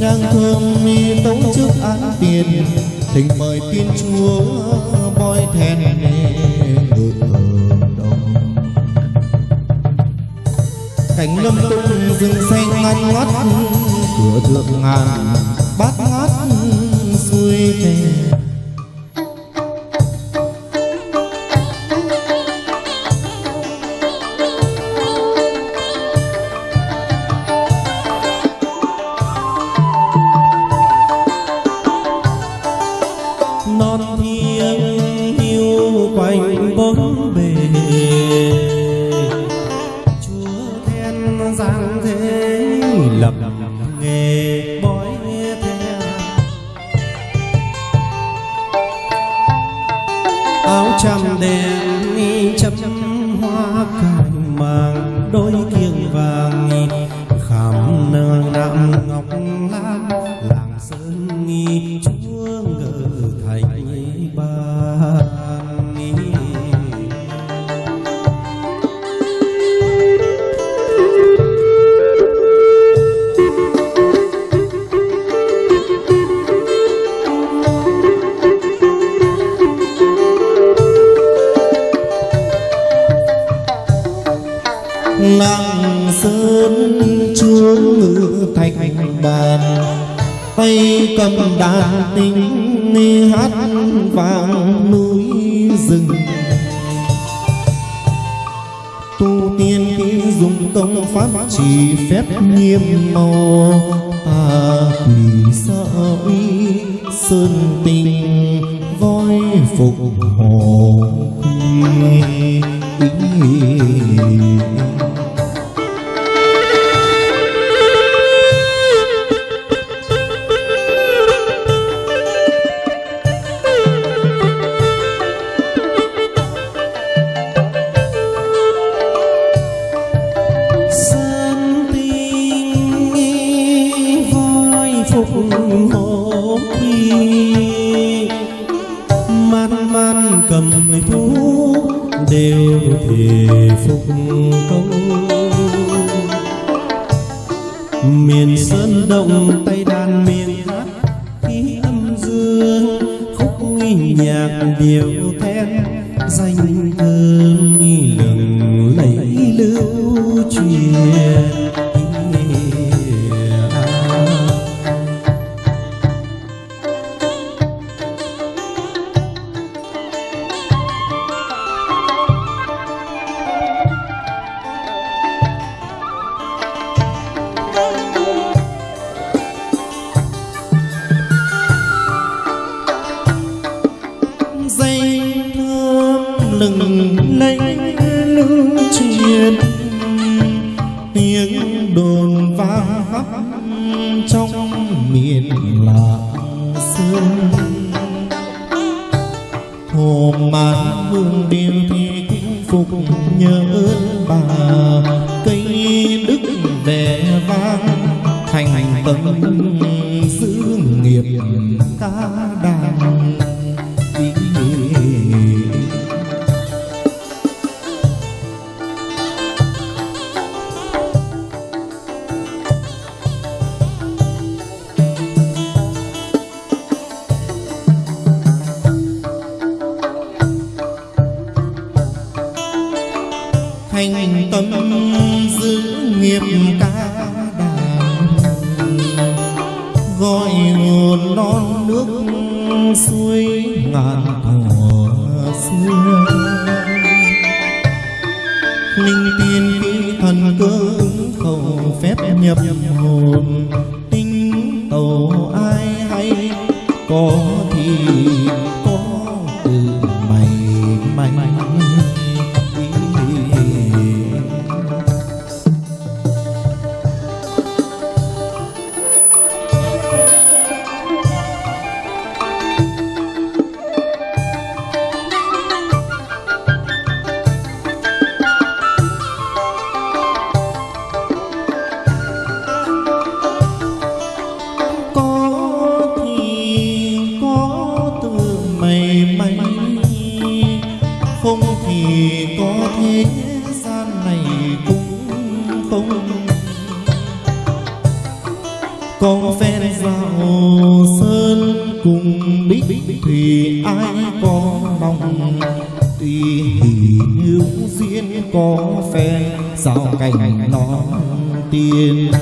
nhang thơm mi tấu trước án tiền, thỉnh mời tiên chúa voi thèn ngự ở đồng cảnh lâm tung rừng xanh ngăn ngắt, cửa thượng ngàn bát ngát xuôi thề làng sơn chuông ngự thành bàn. Tay cầm đàn tinh hát vàng núi rừng. Tu tiên khi dùng công pháp chỉ phép nghiêm màu. Ta quỷ sợ uy sơn tình, voi phục hồ quy. Miền sơn động tay đàn miền hát khi âm dương, khúc nhạc điệu then danh thơ lừng lẫy lưu truyền tiếng đồn vang trong miền lạng sơn hồ màn hương đêm ಕೈ không con phen vào sơn cùng bích thì ai có mong tuy thì hữu duyên có phen sao cảnh nó tiên.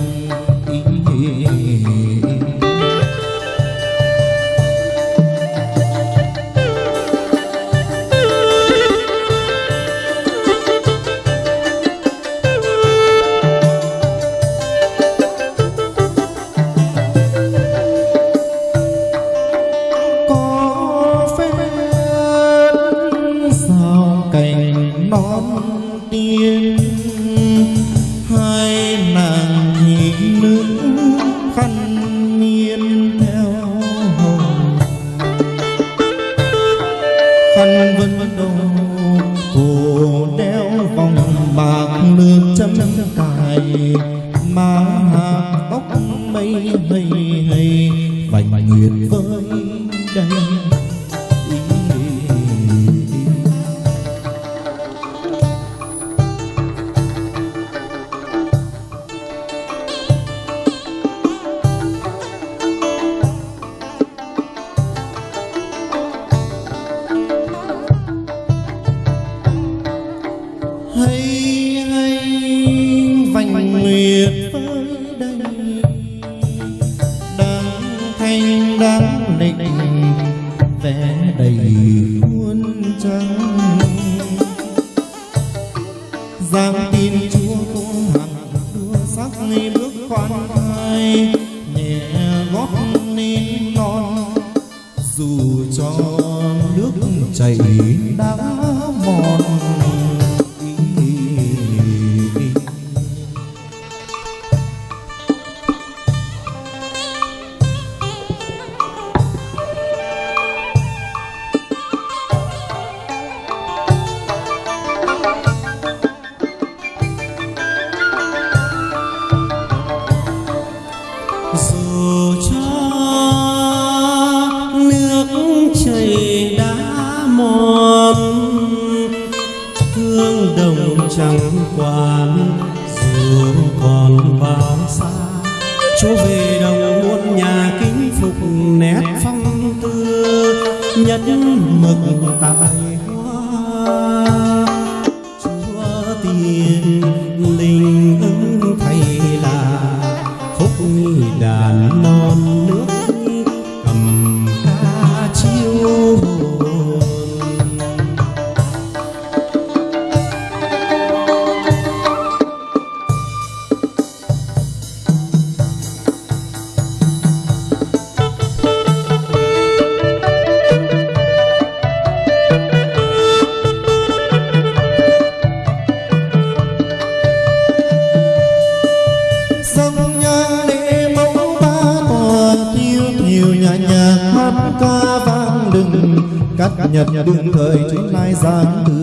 dù cho nước chảy đã mòn quán dù còn bao xa. Chúa về đồng muôn nhà kính phục nét phong tư nhất mực tại hoa. nhật đương thời chúng lai ra từ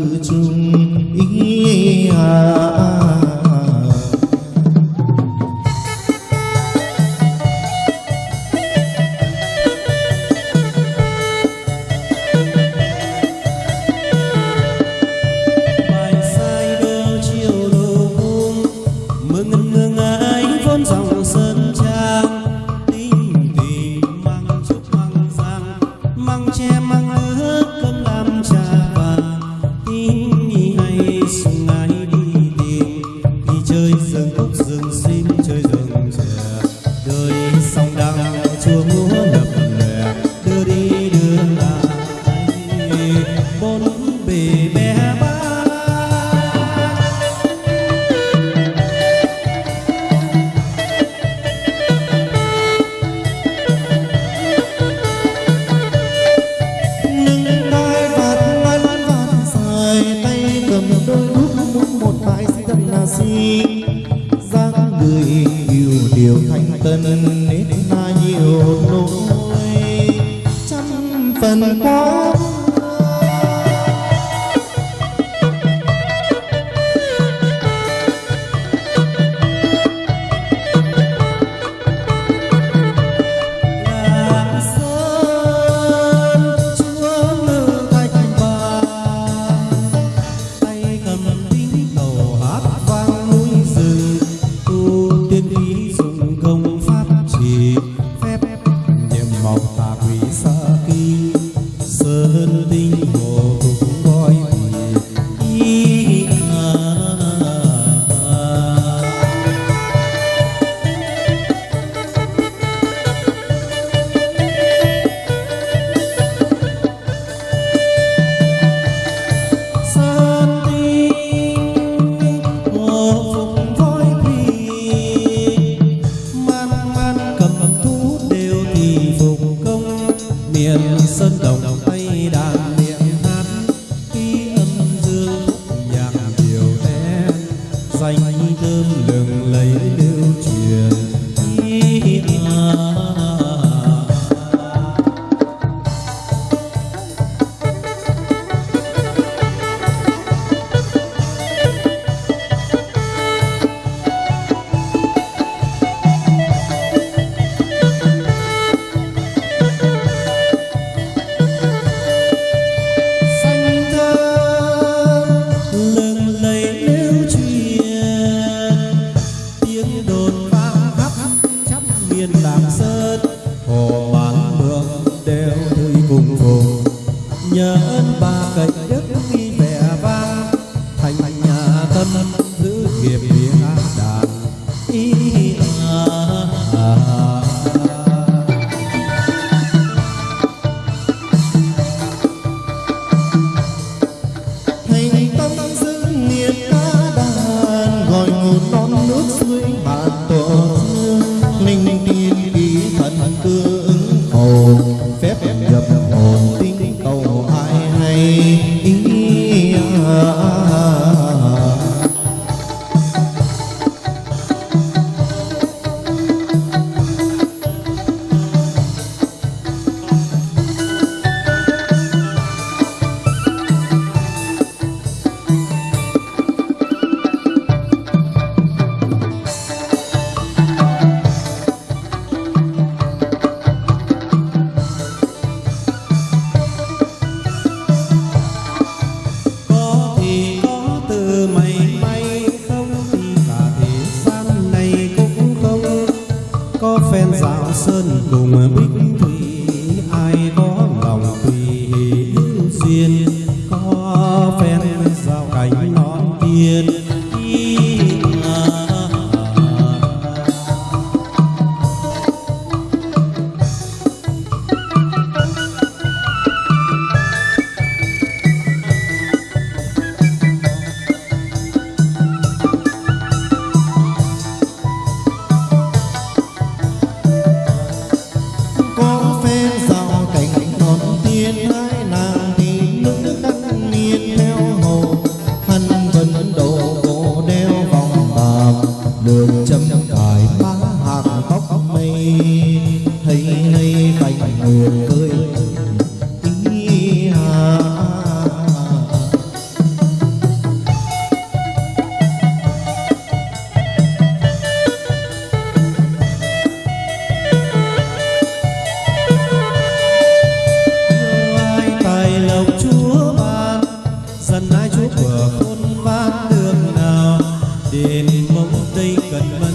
sơn đồng. cùng biết sân ai chúa của khôn vác đường nào đền mông tây cần mơ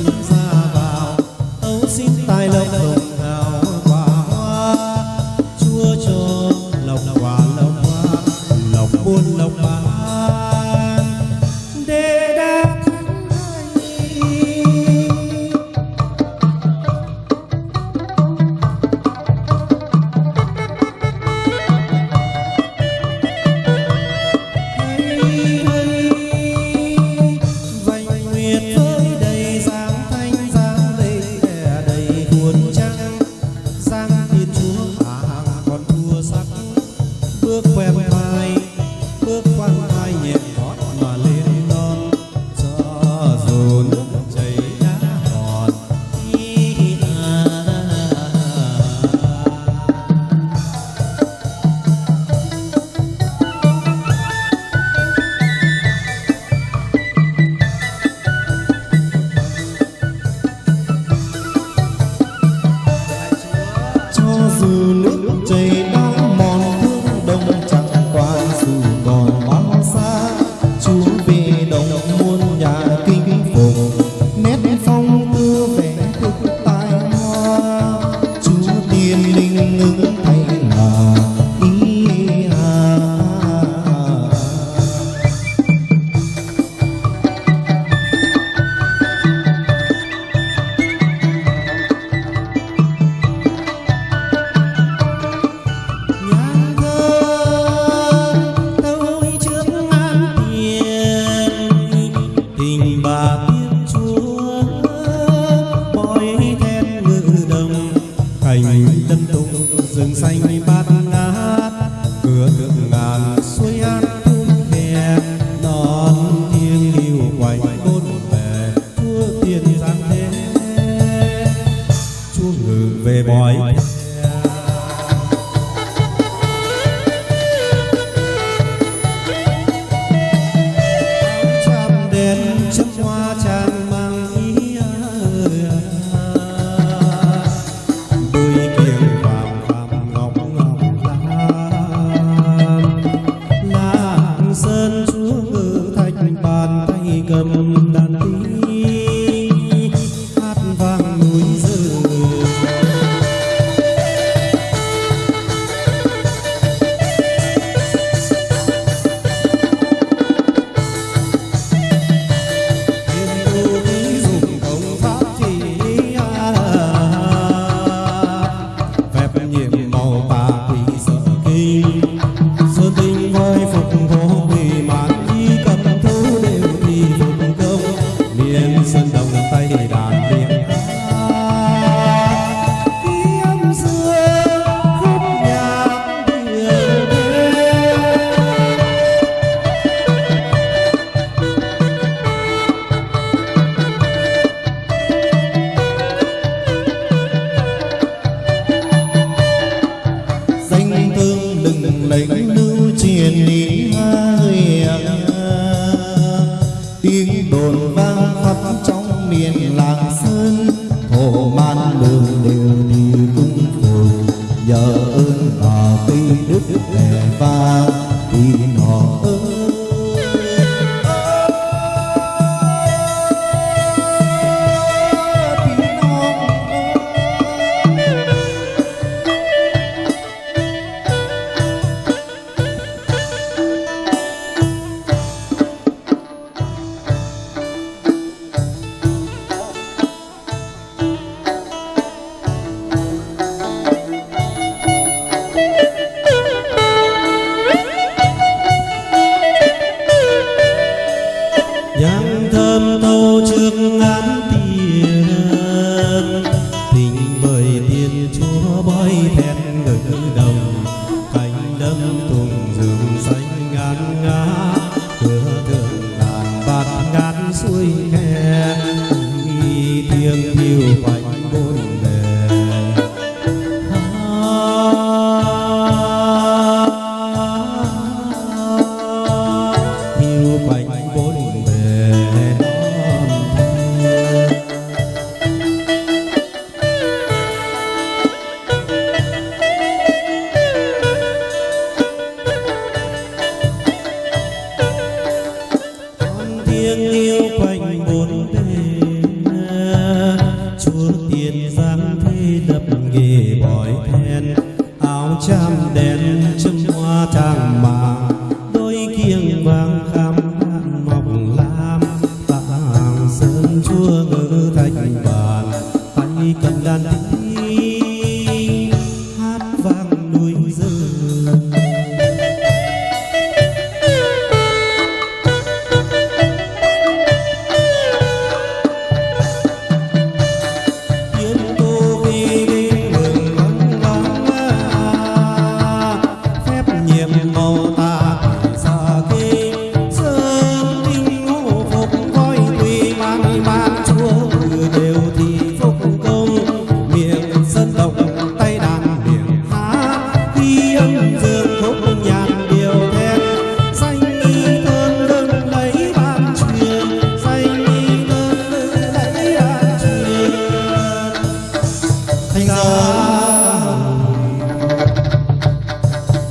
thì nó ơi.